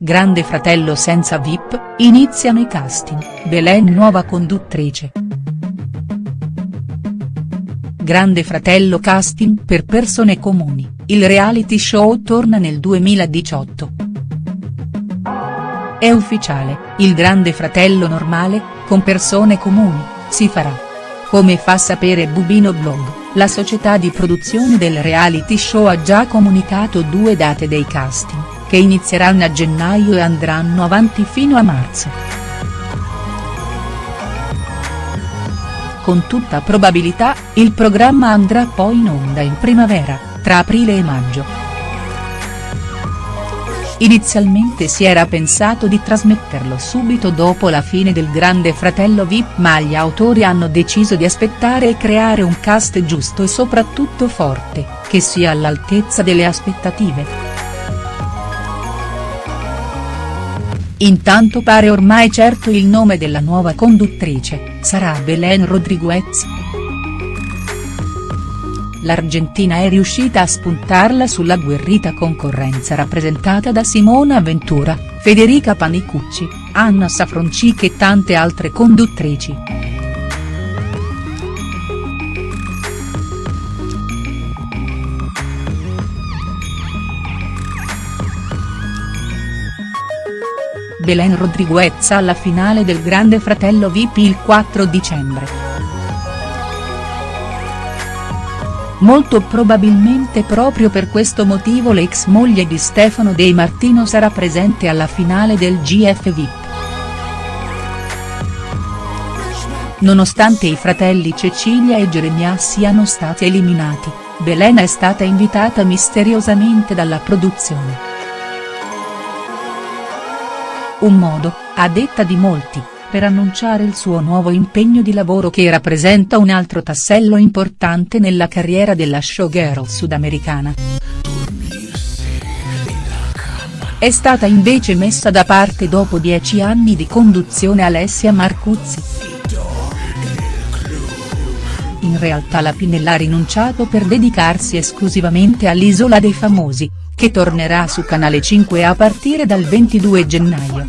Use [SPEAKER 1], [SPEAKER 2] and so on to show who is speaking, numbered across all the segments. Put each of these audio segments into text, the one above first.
[SPEAKER 1] Grande fratello senza VIP, iniziano i casting, Belen nuova conduttrice. Grande fratello casting per persone comuni, il reality show torna nel 2018. È ufficiale, il Grande fratello normale, con persone comuni, si farà. Come fa sapere Bubino Blog, la società di produzione del reality show ha già comunicato due date dei casting che inizieranno a gennaio e andranno avanti fino a marzo. Con tutta probabilità, il programma andrà poi in onda in primavera, tra aprile e maggio. Inizialmente si era pensato di trasmetterlo subito dopo la fine del Grande Fratello Vip ma gli autori hanno deciso di aspettare e creare un cast giusto e soprattutto forte, che sia all'altezza delle aspettative. Intanto pare ormai certo il nome della nuova conduttrice, sarà Belen Rodriguez. L'Argentina è riuscita a spuntarla sulla guerrita concorrenza rappresentata da Simona Ventura, Federica Panicucci, Anna Safroncic e tante altre conduttrici. Belen Rodriguez alla finale del Grande Fratello VIP il 4 dicembre. Molto probabilmente proprio per questo motivo l'ex moglie di Stefano De Martino sarà presente alla finale del GF VIP. Nonostante i fratelli Cecilia e Geremia siano stati eliminati, Belen è stata invitata misteriosamente dalla produzione. Un modo, a detta di molti, per annunciare il suo nuovo impegno di lavoro che rappresenta un altro tassello importante nella carriera della showgirl sudamericana. È stata invece messa da parte dopo dieci anni di conduzione Alessia Marcuzzi. In realtà la Pinella ha rinunciato per dedicarsi esclusivamente all'Isola dei Famosi, che tornerà su Canale 5 a partire dal 22 gennaio.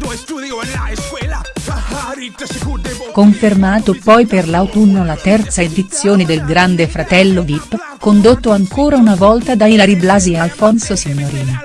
[SPEAKER 1] Confermato poi per l'autunno la terza edizione del Grande Fratello Vip, condotto ancora una volta da Ilari Blasi e Alfonso Signorini.